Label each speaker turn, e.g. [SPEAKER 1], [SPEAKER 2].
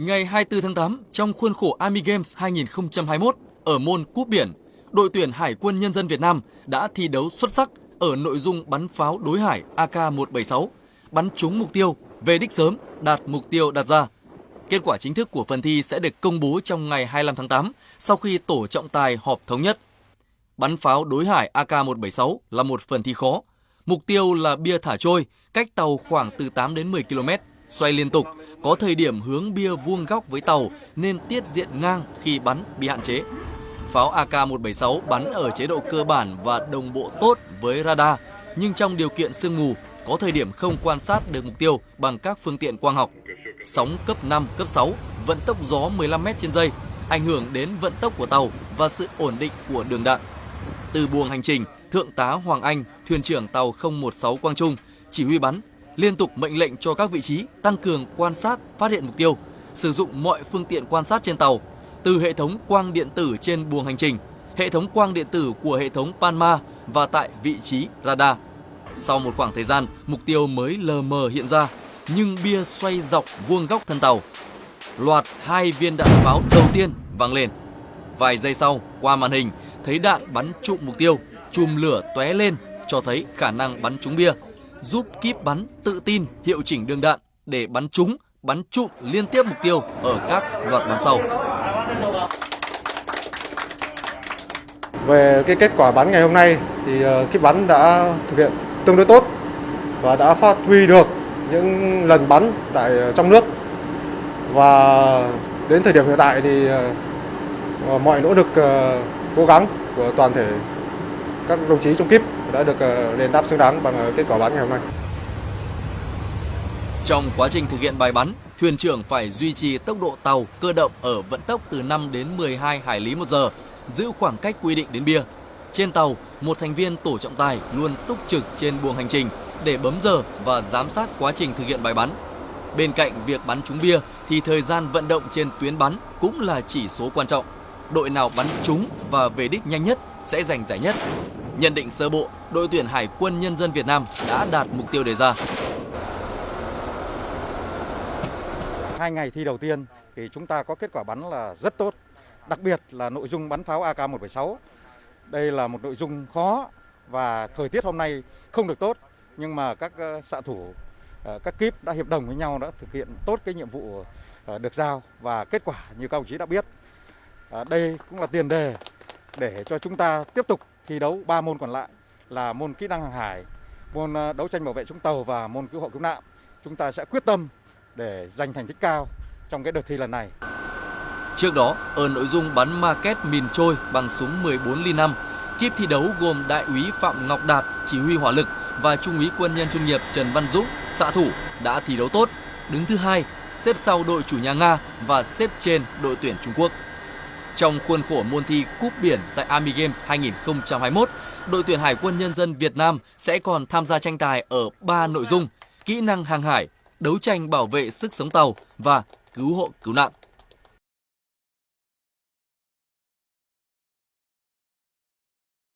[SPEAKER 1] Ngày 24 tháng 8, trong khuôn khổ Army Games 2021 ở môn cúp biển, đội tuyển Hải quân Nhân dân Việt Nam đã thi đấu xuất sắc ở nội dung bắn pháo đối hải AK-176, bắn trúng mục tiêu, về đích sớm, đạt mục tiêu đặt ra. Kết quả chính thức của phần thi sẽ được công bố trong ngày 25 tháng 8 sau khi tổ trọng tài họp thống nhất. Bắn pháo đối hải AK-176 là một phần thi khó. Mục tiêu là bia thả trôi, cách tàu khoảng từ 8 đến 10 km, xoay liên tục, có thời điểm hướng bia vuông góc với tàu nên tiết diện ngang khi bắn bị hạn chế. Pháo AK-176 bắn ở chế độ cơ bản và đồng bộ tốt với radar, nhưng trong điều kiện sương mù, có thời điểm không quan sát được mục tiêu bằng các phương tiện quang học. Sóng cấp 5, cấp 6, vận tốc gió 15 m trên giây, ảnh hưởng đến vận tốc của tàu và sự ổn định của đường đạn. Từ buồng hành trình, Thượng tá Hoàng Anh, thuyền trưởng tàu 016 Quang Trung, chỉ huy bắn, liên tục mệnh lệnh cho các vị trí tăng cường quan sát, phát hiện mục tiêu, sử dụng mọi phương tiện quan sát trên tàu, từ hệ thống quang điện tử trên buồng hành trình, hệ thống quang điện tử của hệ thống Panma và tại vị trí radar. Sau một khoảng thời gian, mục tiêu mới lờ mờ hiện ra, nhưng bia xoay dọc vuông góc thân tàu. Loạt hai viên đạn pháo đầu tiên vang lên. Vài giây sau, qua màn hình, thấy đạn bắn trụm mục tiêu, chùm lửa tóe lên cho thấy khả năng bắn trúng bia, giúp kíp bắn tự tin hiệu chỉnh đường đạn để bắn trúng, bắn trụm liên tiếp mục tiêu ở các loạt bắn sau.
[SPEAKER 2] Về cái kết quả bắn ngày hôm nay thì ờ, kíp bắn đã thực hiện tương đối tốt và đã phát huy được những lần bắn tại ờ, trong nước và đến thời điểm hiện tại thì ờ, mọi nỗ lực cố gắng của toàn thể các đồng chí trong kíp đã được ờ, đền đáp xứng đáng bằng ờ, kết quả bắn ngày hôm nay.
[SPEAKER 1] Trong quá trình thực hiện bài bắn, thuyền trưởng phải duy trì tốc độ tàu cơ động ở vận tốc từ 5 đến 12 hải lý một giờ, giữ khoảng cách quy định đến bia. Trên tàu, một thành viên tổ trọng tài luôn túc trực trên buồng hành trình để bấm giờ và giám sát quá trình thực hiện bài bắn. Bên cạnh việc bắn trúng bia thì thời gian vận động trên tuyến bắn cũng là chỉ số quan trọng. Đội nào bắn trúng và về đích nhanh nhất sẽ giành giải nhất. Nhận định sơ bộ, đội tuyển Hải quân Nhân dân Việt Nam đã đạt mục tiêu đề ra.
[SPEAKER 3] Hai ngày thi đầu tiên thì chúng ta có kết quả bắn là rất tốt, đặc biệt là nội dung bắn pháo AK-176. Đây là một nội dung khó và thời tiết hôm nay không được tốt, nhưng mà các ờ, xạ thủ, ờ, các kíp đã hiệp đồng với nhau đã thực hiện tốt cái nhiệm vụ ờ, được giao và kết quả như các đồng chí đã biết. Đây cũng là tiền đề để cho chúng ta tiếp tục thi đấu ba môn còn lại là môn kỹ năng hàng hải, môn ờ, đấu tranh bảo vệ chống tàu và môn cứu hộ cứu nạn. Chúng ta sẽ quyết tâm để giành thành tích cao trong cái đợt thi lần này.
[SPEAKER 1] Trước đó, ở nội dung bắn market mìn trôi bằng súng 14 ly 5, kiếp thi đấu gồm đại úy Phạm Ngọc Đạt chỉ huy hỏa lực và trung úy quân nhân chuyên nghiệp Trần Văn Dũng xạ thủ đã thi đấu tốt, đứng thứ hai, xếp sau đội chủ nhà Nga và xếp trên đội tuyển Trung Quốc. Trong khuôn khổ môn thi cúp biển tại Army Games 2021, đội tuyển Hải quân Nhân dân Việt Nam sẽ còn tham gia tranh tài ở 3 nội dung: kỹ năng hàng hải, đấu tranh bảo vệ sức sống tàu và cứu hộ cứu nạn.